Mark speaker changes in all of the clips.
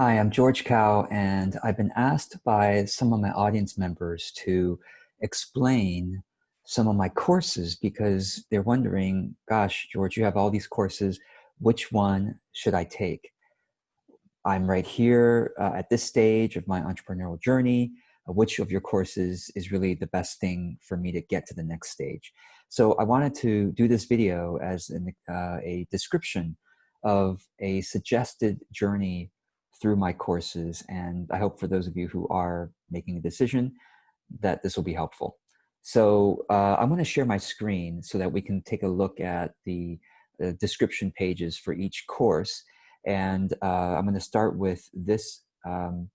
Speaker 1: Hi, I'm George Kao, and I've been asked by some of my audience members to explain some of my courses because they're wondering, gosh, George, you have all these courses. Which one should I take? I'm right here uh, at this stage of my entrepreneurial journey. Uh, which of your courses is really the best thing for me to get to the next stage? So I wanted to do this video as an, uh, a description of a suggested journey through my courses. And I hope for those of you who are making a decision that this will be helpful. So uh, I'm going to share my screen so that we can take a look at the, the description pages for each course. And uh, I'm going to start with this um,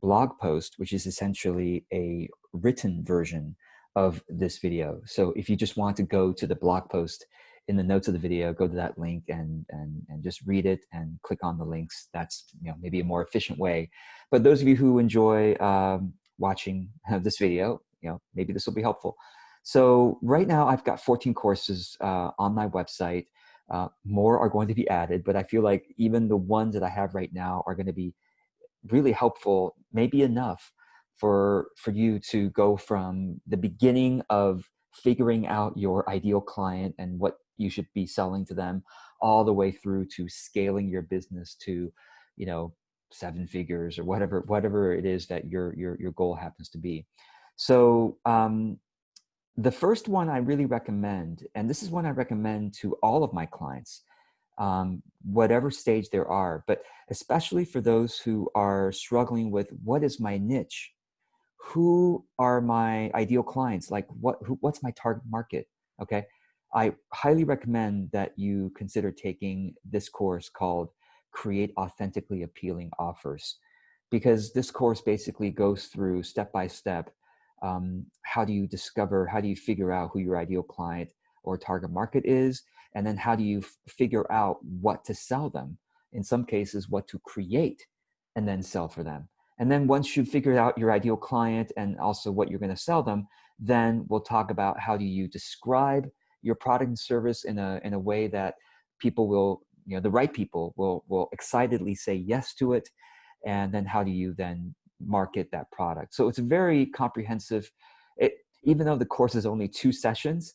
Speaker 1: blog post, which is essentially a written version of this video. So if you just want to go to the blog post in the notes of the video, go to that link and, and, and just read it and click on the links. That's you know maybe a more efficient way. But those of you who enjoy um, watching this video, you know, maybe this will be helpful. So right now I've got 14 courses uh, on my website. Uh, more are going to be added, but I feel like even the ones that I have right now are going to be really helpful, maybe enough for, for you to go from the beginning of figuring out your ideal client and what you should be selling to them all the way through to scaling your business to you know seven figures or whatever whatever it is that your your your goal happens to be. So um the first one i really recommend and this is one i recommend to all of my clients um, whatever stage there are but especially for those who are struggling with what is my niche? Who are my ideal clients? Like what who, what's my target market? Okay I highly recommend that you consider taking this course called Create Authentically Appealing Offers because this course basically goes through step by step um, how do you discover, how do you figure out who your ideal client or target market is, and then how do you figure out what to sell them, in some cases what to create and then sell for them. And then once you've figured out your ideal client and also what you're gonna sell them, then we'll talk about how do you describe your product and service in a in a way that people will you know the right people will will excitedly say yes to it and then how do you then market that product? So it's a very comprehensive. It even though the course is only two sessions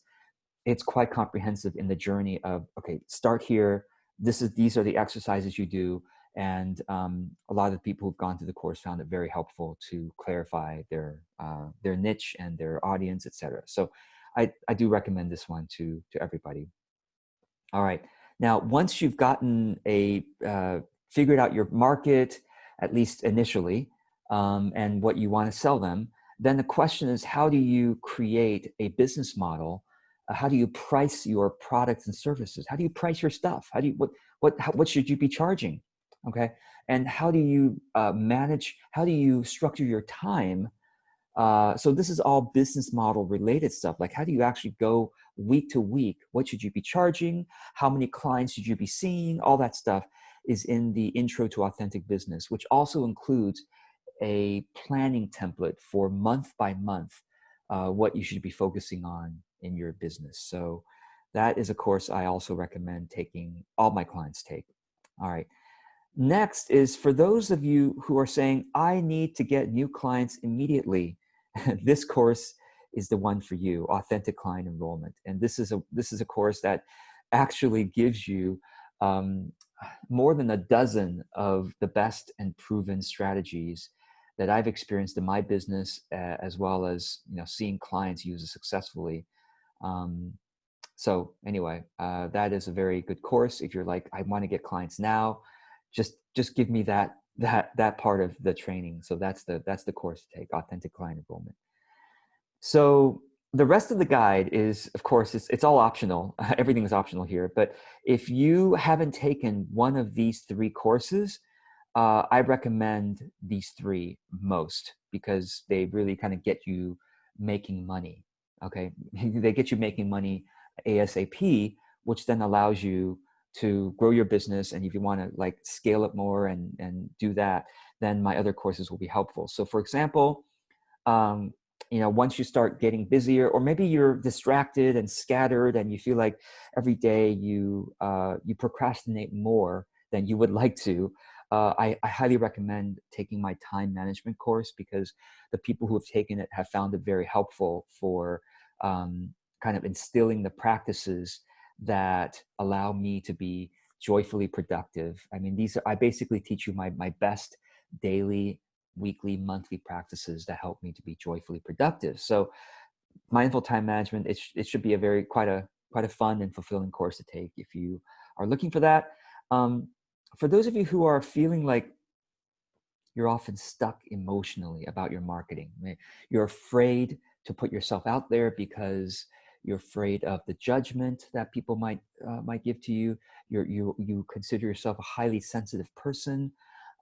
Speaker 1: it's quite comprehensive in the journey of okay start here this is these are the exercises you do and um, a lot of the people who've gone through the course found it very helpful to clarify their uh, their niche and their audience etc so I, I do recommend this one to, to everybody. All right. Now, once you've gotten a, uh, figured out your market, at least initially, um, and what you want to sell them, then the question is, how do you create a business model? Uh, how do you price your products and services? How do you price your stuff? How do you, what, what, how, what should you be charging? Okay. And how do you uh, manage, how do you structure your time uh, so this is all business model related stuff. Like how do you actually go week to week? What should you be charging? How many clients should you be seeing? All that stuff is in the intro to authentic business, which also includes a planning template for month by month, uh, what you should be focusing on in your business. So that is a course I also recommend taking, all my clients take. All right. Next is for those of you who are saying, I need to get new clients immediately. this course is the one for you, Authentic Client Enrollment. And this is a, this is a course that actually gives you um, more than a dozen of the best and proven strategies that I've experienced in my business, uh, as well as you know seeing clients use it successfully. Um, so anyway, uh, that is a very good course. If you're like, I want to get clients now, just just give me that that that part of the training. So that's the that's the course to take, authentic client enrollment. So the rest of the guide is, of course, it's, it's all optional. Everything is optional here. But if you haven't taken one of these three courses, uh, I recommend these three most because they really kind of get you making money. Okay, they get you making money ASAP, which then allows you to grow your business and if you want to like scale it more and and do that then my other courses will be helpful. So for example um, you know once you start getting busier or maybe you're distracted and scattered and you feel like every day you uh, you procrastinate more than you would like to uh, I, I, highly recommend taking my time management course because the people who have taken it have found it very helpful for um, kind of instilling the practices that allow me to be joyfully productive. I mean, these are, I basically teach you my, my best daily, weekly, monthly practices that help me to be joyfully productive. So mindful time management, it, sh it should be a very, quite a, quite a fun and fulfilling course to take if you are looking for that. Um, for those of you who are feeling like you're often stuck emotionally about your marketing, you're afraid to put yourself out there because you're afraid of the judgment that people might uh, might give to you. You're, you you consider yourself a highly sensitive person.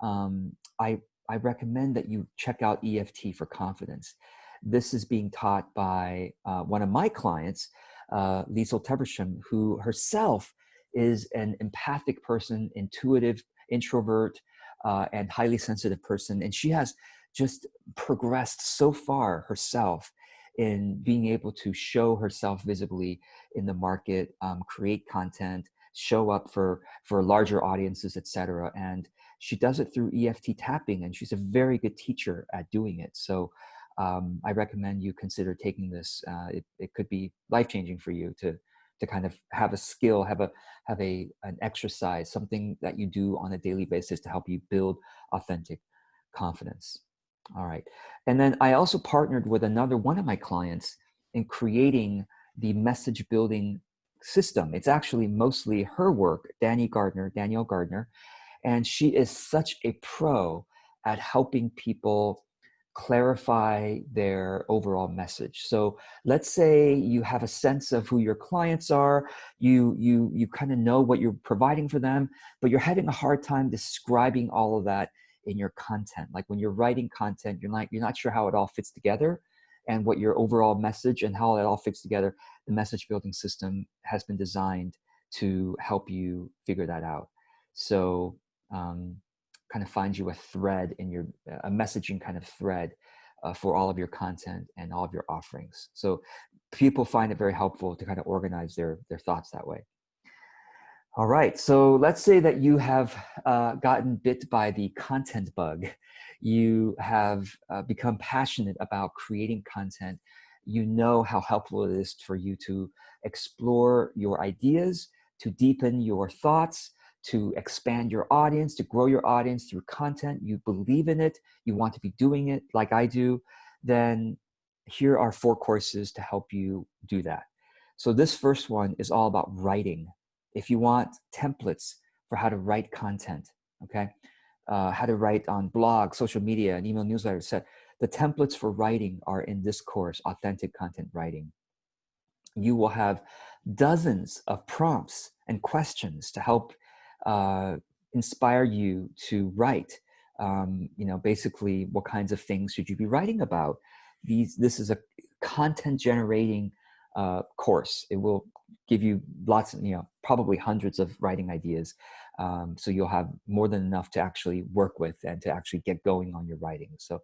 Speaker 1: Um, I I recommend that you check out EFT for confidence. This is being taught by uh, one of my clients, uh, Liesl Teversham, who herself is an empathic person, intuitive, introvert, uh, and highly sensitive person. And she has just progressed so far herself in being able to show herself visibly in the market, um, create content, show up for, for larger audiences, etc. And she does it through EFT tapping and she's a very good teacher at doing it. So um, I recommend you consider taking this. Uh, it, it could be life-changing for you to, to kind of have a skill, have a have a an exercise, something that you do on a daily basis to help you build authentic confidence. All right. And then I also partnered with another one of my clients in creating the message building system. It's actually mostly her work, Danny Gardner, Danielle Gardner, and she is such a pro at helping people clarify their overall message. So let's say you have a sense of who your clients are, you, you, you kind of know what you're providing for them, but you're having a hard time describing all of that in your content. Like when you're writing content, you're not, you're not sure how it all fits together and what your overall message and how it all fits together. The message building system has been designed to help you figure that out. So um, kind of find you a thread in your, a messaging kind of thread uh, for all of your content and all of your offerings. So people find it very helpful to kind of organize their, their thoughts that way. All right, so let's say that you have uh, gotten bit by the content bug. You have uh, become passionate about creating content. You know how helpful it is for you to explore your ideas, to deepen your thoughts, to expand your audience, to grow your audience through content. You believe in it, you want to be doing it like I do, then here are four courses to help you do that. So this first one is all about writing if you want templates for how to write content, okay, uh, how to write on blog, social media, and email newsletter set, the templates for writing are in this course, Authentic Content Writing. You will have dozens of prompts and questions to help uh, inspire you to write. Um, you know, basically, what kinds of things should you be writing about? These, this is a content generating uh, course. It will give you lots of, you know, probably hundreds of writing ideas. Um, so you'll have more than enough to actually work with and to actually get going on your writing. So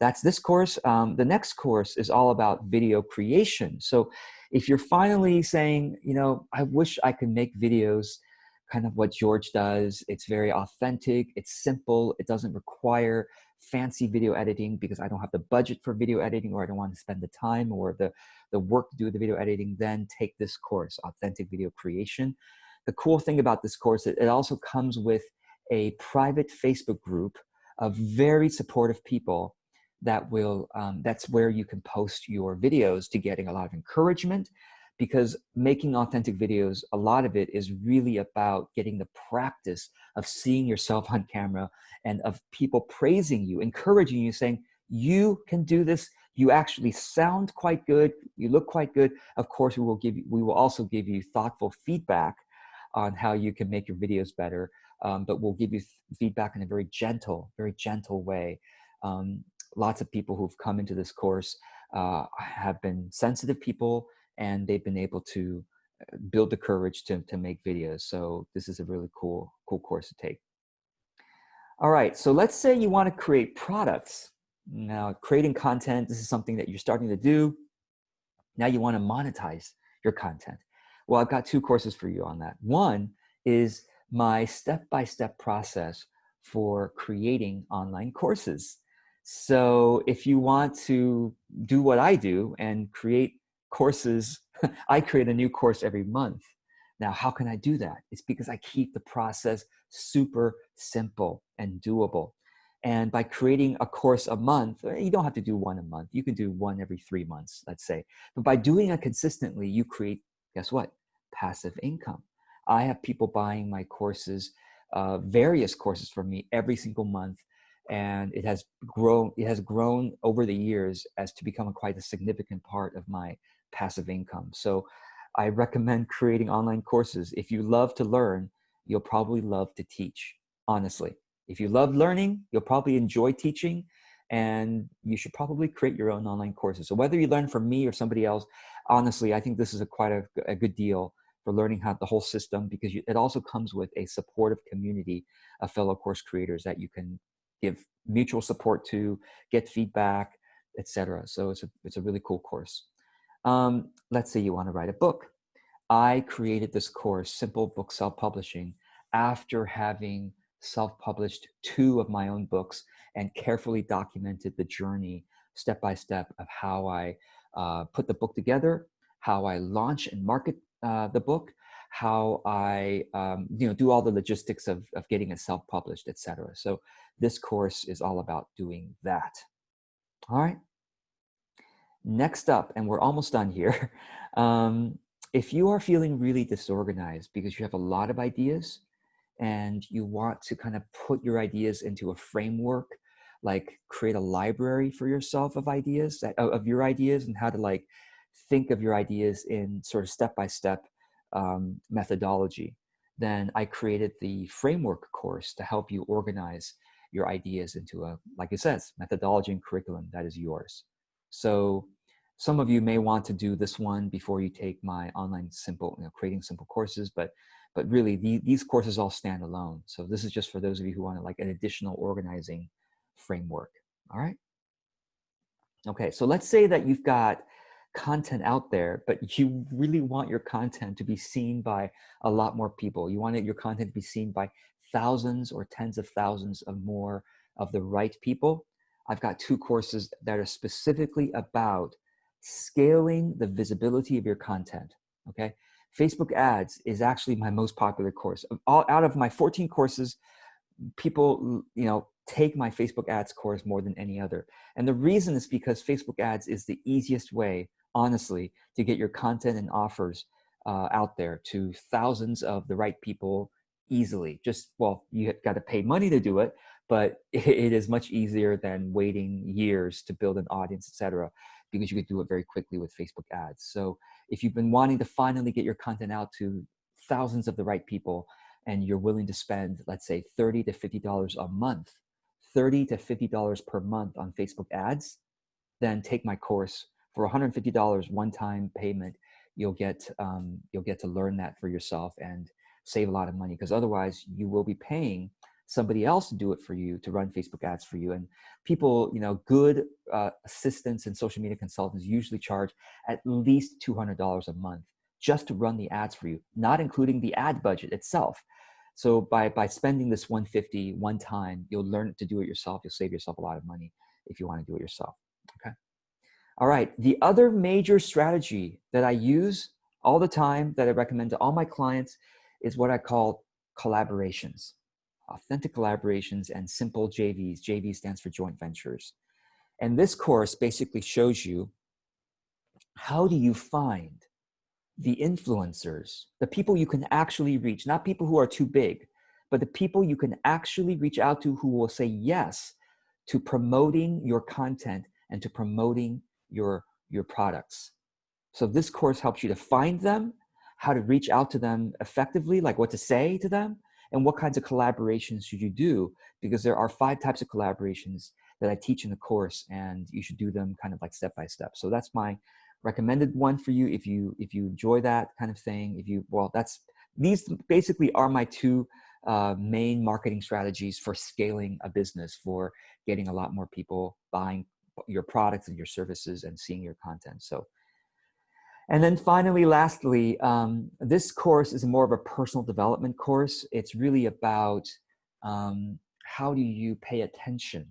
Speaker 1: that's this course. Um, the next course is all about video creation. So if you're finally saying, you know, I wish I could make videos kind of what George does. It's very authentic, it's simple, it doesn't require fancy video editing because I don't have the budget for video editing or I don't want to spend the time or the, the work to do the video editing, then take this course, Authentic Video Creation. The cool thing about this course, it, it also comes with a private Facebook group of very supportive people that will, um, that's where you can post your videos to getting a lot of encouragement because making authentic videos, a lot of it is really about getting the practice of seeing yourself on camera and of people praising you, encouraging you, saying, you can do this. You actually sound quite good. You look quite good. Of course, we will give you, we will also give you thoughtful feedback on how you can make your videos better. Um, but we'll give you feedback in a very gentle, very gentle way. Um, lots of people who've come into this course uh, have been sensitive people and they've been able to uh, build the courage to, to make videos. So this is a really cool, cool course to take. All right, so let's say you want to create products. Now, creating content, this is something that you're starting to do. Now you want to monetize your content. Well, I've got two courses for you on that. One is my step-by-step -step process for creating online courses. So if you want to do what I do and create courses, I create a new course every month. Now, how can I do that? It's because I keep the process super simple and doable. And by creating a course a month, eh, you don't have to do one a month. You can do one every three months, let's say. But by doing it consistently, you create, guess what? Passive income. I have people buying my courses, uh, various courses from me every single month. And it has grown, it has grown over the years as to become quite a significant part of my passive income. So I recommend creating online courses. If you love to learn, you'll probably love to teach, honestly. If you love learning, you'll probably enjoy teaching and you should probably create your own online courses. So whether you learn from me or somebody else, honestly, I think this is a quite a, a good deal for learning how the whole system because you, it also comes with a supportive community of fellow course creators that you can give mutual support to, get feedback, etc. So it's a, it's a really cool course. Um, let's say you want to write a book. I created this course, Simple Book Self-Publishing, after having self-published two of my own books and carefully documented the journey step by step of how I uh, put the book together, how I launch and market uh, the book, how I um, you know do all the logistics of, of getting it self-published, etc. So this course is all about doing that. All right. Next up, and we're almost done here. Um, if you are feeling really disorganized because you have a lot of ideas, and you want to kind of put your ideas into a framework like create a library for yourself of ideas of your ideas and how to like think of your ideas in sort of step-by-step um, methodology then i created the framework course to help you organize your ideas into a like it says methodology and curriculum that is yours so some of you may want to do this one before you take my online simple you know creating simple courses but but really the, these courses all stand alone. So this is just for those of you who want like an additional organizing framework. All right. Okay, so let's say that you've got content out there, but you really want your content to be seen by a lot more people. You want your content to be seen by thousands or tens of thousands of more of the right people. I've got two courses that are specifically about scaling the visibility of your content. Okay, Facebook ads is actually my most popular course. All, out of my 14 courses, people, you know, take my Facebook ads course more than any other. And the reason is because Facebook ads is the easiest way, honestly, to get your content and offers uh, out there to thousands of the right people easily. Just, well, you got to pay money to do it, but it is much easier than waiting years to build an audience, etc because you could do it very quickly with Facebook ads. So if you've been wanting to finally get your content out to thousands of the right people and you're willing to spend, let's say 30 to $50 a month, 30 to $50 per month on Facebook ads, then take my course for $150 one-time payment. You'll get, um, you'll get to learn that for yourself and save a lot of money because otherwise you will be paying somebody else to do it for you to run Facebook ads for you. And people, you know, good uh, assistants and social media consultants usually charge at least $200 a month just to run the ads for you, not including the ad budget itself. So by, by spending this 150 one time, you'll learn to do it yourself. You'll save yourself a lot of money if you want to do it yourself. Okay. All right. The other major strategy that I use all the time that I recommend to all my clients is what I call collaborations authentic collaborations, and simple JVs. JV stands for joint ventures. And this course basically shows you how do you find the influencers, the people you can actually reach, not people who are too big, but the people you can actually reach out to who will say yes to promoting your content and to promoting your, your products. So this course helps you to find them, how to reach out to them effectively, like what to say to them, and what kinds of collaborations should you do? Because there are five types of collaborations that I teach in the course and you should do them kind of like step by step. So that's my recommended one for you if you if you enjoy that kind of thing. If you, well, that's, these basically are my two uh, main marketing strategies for scaling a business, for getting a lot more people buying your products and your services and seeing your content. So and then finally, lastly, um, this course is more of a personal development course. It's really about um, how do you pay attention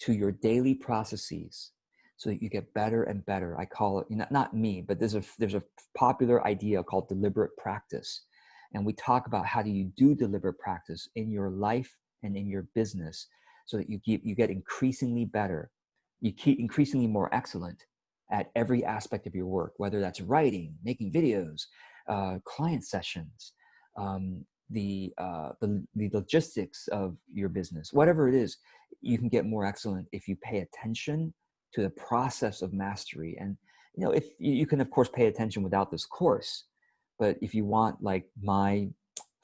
Speaker 1: to your daily processes so that you get better and better. I call it not, not me, but there's a there's a popular idea called deliberate practice. And we talk about how do you do deliberate practice in your life and in your business so that you keep you get increasingly better. You keep increasingly more excellent at every aspect of your work, whether that's writing, making videos, uh, client sessions, um, the, uh, the, the logistics of your business, whatever it is, you can get more excellent if you pay attention to the process of mastery. And you know, if you can of course pay attention without this course, but if you want like my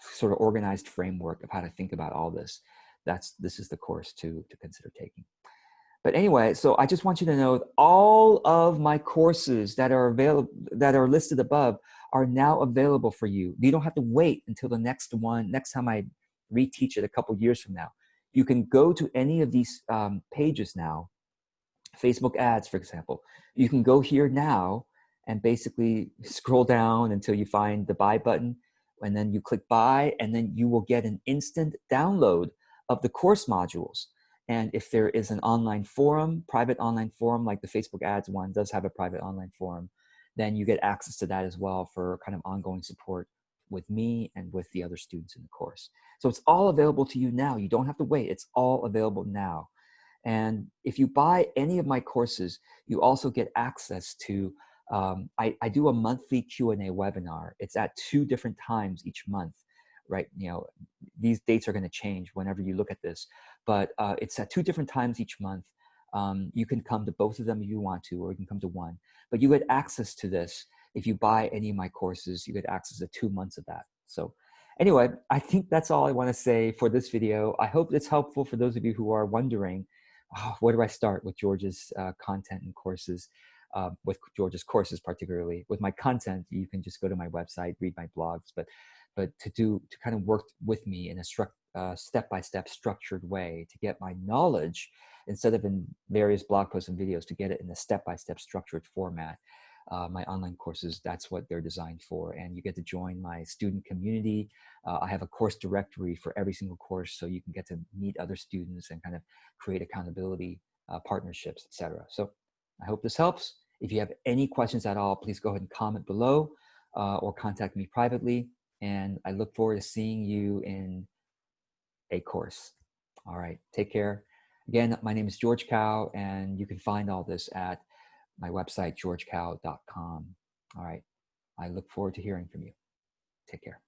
Speaker 1: sort of organized framework of how to think about all this, that's this is the course to to consider taking. But anyway, so I just want you to know that all of my courses that are available that are listed above are now available for you. You don't have to wait until the next one, next time I reteach it a couple years from now. You can go to any of these um, pages now, Facebook ads, for example. You can go here now and basically scroll down until you find the buy button and then you click buy and then you will get an instant download of the course modules. And if there is an online forum, private online forum, like the Facebook ads one does have a private online forum, then you get access to that as well for kind of ongoing support with me and with the other students in the course. So it's all available to you now. You don't have to wait. It's all available now. And if you buy any of my courses, you also get access to, um, I, I do a monthly Q&A webinar. It's at two different times each month, right? You know, these dates are gonna change whenever you look at this, but uh, it's at two different times each month. Um, you can come to both of them if you want to, or you can come to one. But you get access to this. If you buy any of my courses, you get access to two months of that. So anyway, I think that's all I want to say for this video. I hope it's helpful for those of you who are wondering, oh, where do I start with George's uh, content and courses, uh, with George's courses particularly. With my content, you can just go to my website, read my blogs, but but to do to kind of work with me in a struct uh, step-by-step structured way to get my knowledge instead of in various blog posts and videos to get it in a step-by-step structured format. Uh, my online courses, that's what they're designed for. And you get to join my student community. Uh, I have a course directory for every single course so you can get to meet other students and kind of create accountability uh, partnerships, etc. So I hope this helps. If you have any questions at all, please go ahead and comment below uh, or contact me privately. And I look forward to seeing you in a course. All right, take care. Again, my name is George Kao, and you can find all this at my website, georgekao.com. All right, I look forward to hearing from you. Take care.